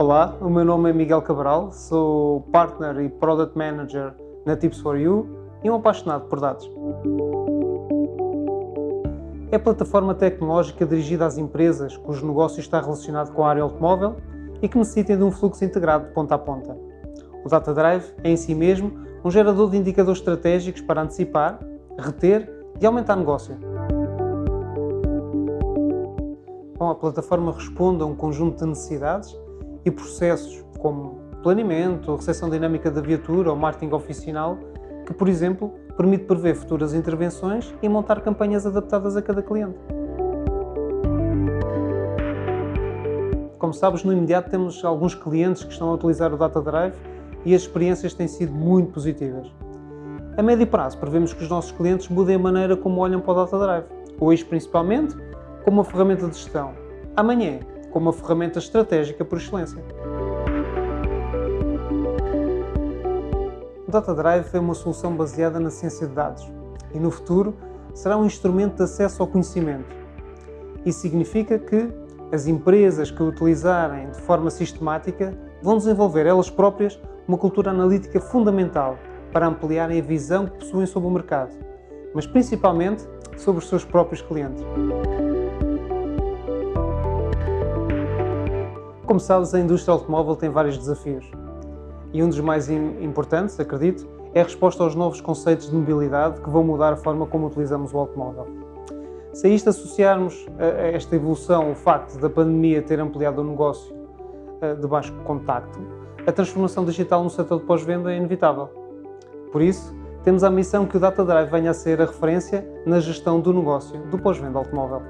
Olá, o meu nome é Miguel Cabral, sou Partner e Product Manager na Tips4U e um apaixonado por dados. É plataforma tecnológica dirigida às empresas cujo negócio está relacionado com a área automóvel e que necessitem de um fluxo integrado de ponta a ponta. O Data Drive é em si mesmo um gerador de indicadores estratégicos para antecipar, reter e aumentar negócio. Bom, a plataforma responde a um conjunto de necessidades e processos como planeamento, recepção dinâmica da viatura ou marketing oficinal, que, por exemplo, permite prever futuras intervenções e montar campanhas adaptadas a cada cliente. Como sabes, no imediato temos alguns clientes que estão a utilizar o Data Drive e as experiências têm sido muito positivas. A médio prazo, prevemos que os nossos clientes mudem a maneira como olham para o Data Drive, hoje principalmente como uma ferramenta de gestão, amanhã como uma ferramenta estratégica por excelência. O Data Drive é uma solução baseada na ciência de dados e no futuro será um instrumento de acesso ao conhecimento. Isso significa que as empresas que o utilizarem de forma sistemática vão desenvolver elas próprias uma cultura analítica fundamental para ampliarem a visão que possuem sobre o mercado, mas principalmente sobre os seus próprios clientes. Como sabes, a indústria automóvel tem vários desafios. E um dos mais importantes, acredito, é a resposta aos novos conceitos de mobilidade que vão mudar a forma como utilizamos o automóvel. Se a isto associarmos a esta evolução o facto da pandemia ter ampliado o negócio de baixo contacto, a transformação digital no setor de pós-venda é inevitável. Por isso, temos a missão que o Data Drive venha a ser a referência na gestão do negócio do pós-venda automóvel.